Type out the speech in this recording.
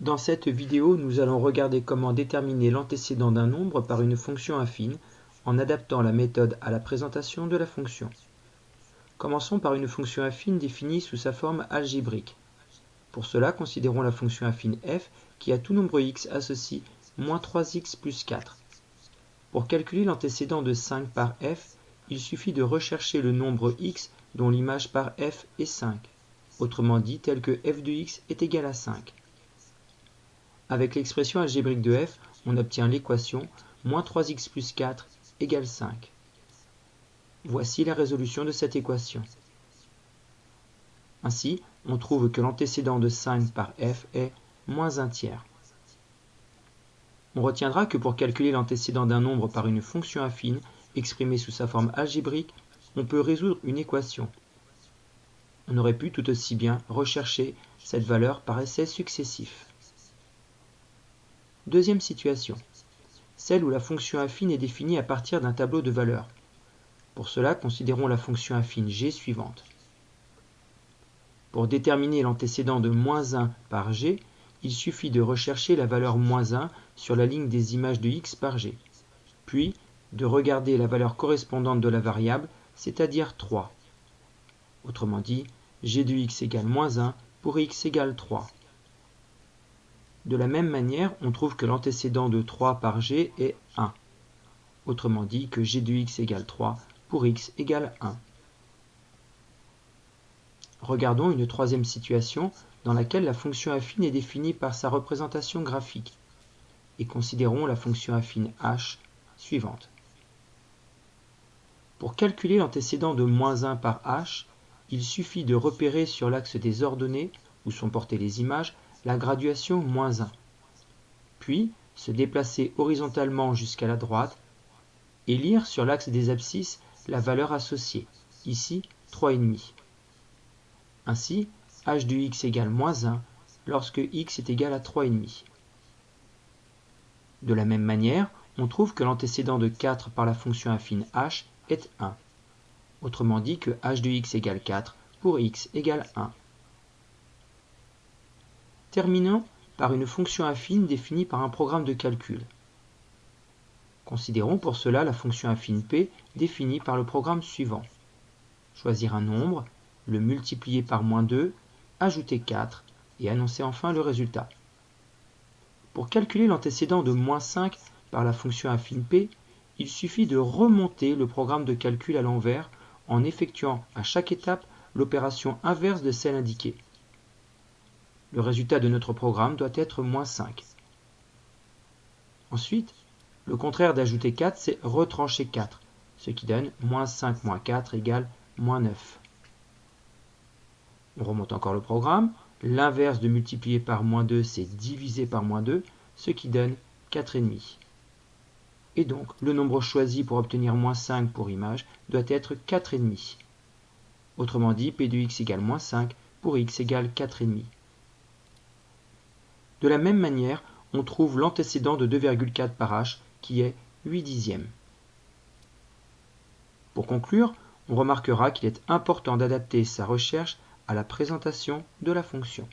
Dans cette vidéo, nous allons regarder comment déterminer l'antécédent d'un nombre par une fonction affine en adaptant la méthode à la présentation de la fonction. Commençons par une fonction affine définie sous sa forme algébrique. Pour cela, considérons la fonction affine f qui à tout nombre x associe moins 3x plus 4. Pour calculer l'antécédent de 5 par f, il suffit de rechercher le nombre x dont l'image par f est 5, autrement dit tel que f de x est égal à 5. Avec l'expression algébrique de f, on obtient l'équation moins 3x plus 4 égale 5. Voici la résolution de cette équation. Ainsi, on trouve que l'antécédent de 5 par f est moins 1 tiers. On retiendra que pour calculer l'antécédent d'un nombre par une fonction affine exprimée sous sa forme algébrique, on peut résoudre une équation. On aurait pu tout aussi bien rechercher cette valeur par essai successif. Deuxième situation, celle où la fonction affine est définie à partir d'un tableau de valeurs. Pour cela, considérons la fonction affine g suivante. Pour déterminer l'antécédent de moins 1 par g, il suffit de rechercher la valeur moins 1 sur la ligne des images de x par g, puis de regarder la valeur correspondante de la variable, c'est-à-dire 3. Autrement dit, g de x égale moins 1 pour x égale 3. De la même manière, on trouve que l'antécédent de 3 par g est 1. Autrement dit que g de x égale 3 pour x égale 1. Regardons une troisième situation dans laquelle la fonction affine est définie par sa représentation graphique. Et considérons la fonction affine h suivante. Pour calculer l'antécédent de moins 1 par h, il suffit de repérer sur l'axe des ordonnées, où sont portées les images, la graduation moins 1. Puis, se déplacer horizontalement jusqu'à la droite et lire sur l'axe des abscisses la valeur associée, ici 3,5. Ainsi, h de x égale moins 1 lorsque x est égal à 3,5. De la même manière, on trouve que l'antécédent de 4 par la fonction affine h est 1. Autrement dit que h de x égale 4 pour x égale 1. Terminons par une fonction affine définie par un programme de calcul. Considérons pour cela la fonction affine p définie par le programme suivant. Choisir un nombre, le multiplier par moins 2 ajouter 4 et annoncer enfin le résultat. Pour calculer l'antécédent de moins 5 par la fonction affine p, il suffit de remonter le programme de calcul à l'envers en effectuant à chaque étape l'opération inverse de celle indiquée. Le résultat de notre programme doit être moins 5. Ensuite, le contraire d'ajouter 4, c'est retrancher 4, ce qui donne moins 5 moins 4 égale moins 9. On remonte encore le programme. L'inverse de multiplier par moins 2, c'est diviser par moins 2, ce qui donne 4,5. Et donc, le nombre choisi pour obtenir moins 5 pour image doit être 4,5. Autrement dit, P de x égale moins 5 pour x égale 4,5. De la même manière, on trouve l'antécédent de 2,4 par h qui est 8 dixièmes. Pour conclure, on remarquera qu'il est important d'adapter sa recherche à la présentation de la fonction.